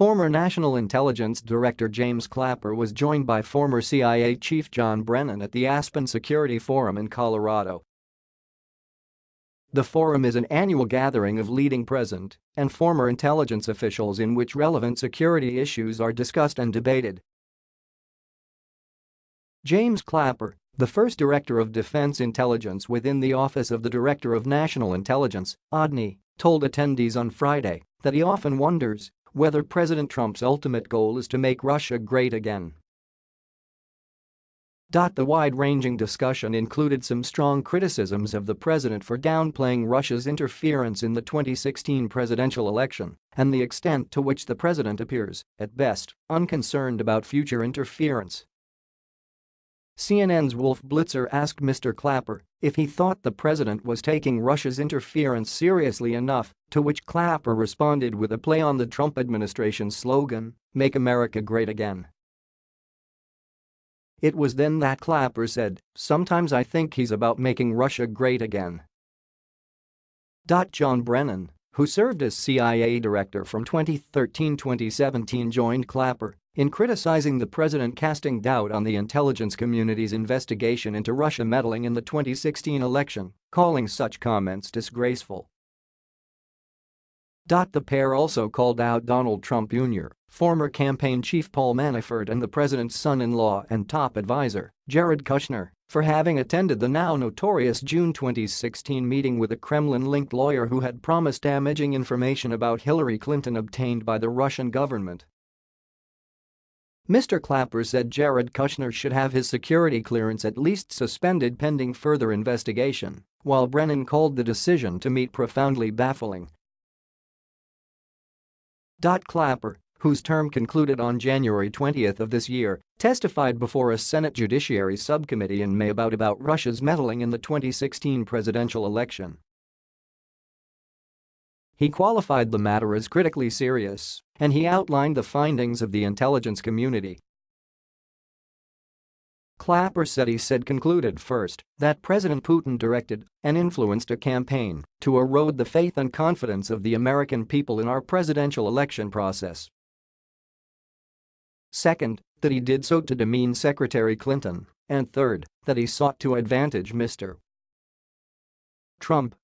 Former National Intelligence Director James Clapper was joined by former CIA Chief John Brennan at the Aspen Security Forum in Colorado. The forum is an annual gathering of leading present and former intelligence officials in which relevant security issues are discussed and debated. James Clapper, the first Director of Defense Intelligence within the Office of the Director of National Intelligence, ODNI, told attendees on Friday that he often wonders whether President Trump's ultimate goal is to make Russia great again. The wide-ranging discussion included some strong criticisms of the president for downplaying Russia's interference in the 2016 presidential election and the extent to which the president appears, at best, unconcerned about future interference. CNN's Wolf Blitzer asked Mr. Clapper if he thought the president was taking Russia's interference seriously enough, to which Clapper responded with a play on the Trump administration's slogan, Make America Great Again. It was then that Clapper said, sometimes I think he's about making Russia great again. John Brennan, who served as CIA director from 2013-2017 joined Clapper in criticizing the president casting doubt on the intelligence community's investigation into Russia meddling in the 2016 election, calling such comments disgraceful. The pair also called out Donald Trump Jr., former campaign chief Paul Manafort and the president's son-in-law and top advisor, Jared Kushner, for having attended the now notorious June 2016 meeting with a Kremlin-linked lawyer who had promised damaging information about Hillary Clinton obtained by the Russian government. Mr. Clapper said Jared Kushner should have his security clearance at least suspended pending further investigation, while Brennan called the decision to meet profoundly baffling Clapper, whose term concluded on January 20 of this year, testified before a Senate Judiciary Subcommittee in May about, about Russia's meddling in the 2016 presidential election. He qualified the matter as critically serious, and he outlined the findings of the intelligence community Clapper said he said concluded first that President Putin directed and influenced a campaign to erode the faith and confidence of the American people in our presidential election process. Second, that he did so to demean Secretary Clinton, and third, that he sought to advantage Mr. Trump